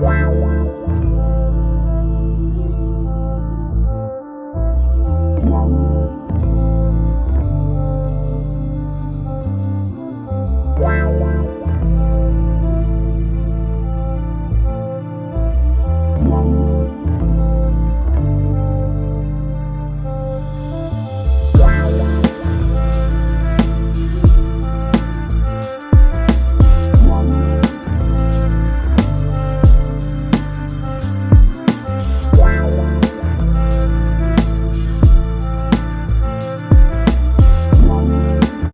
Wow.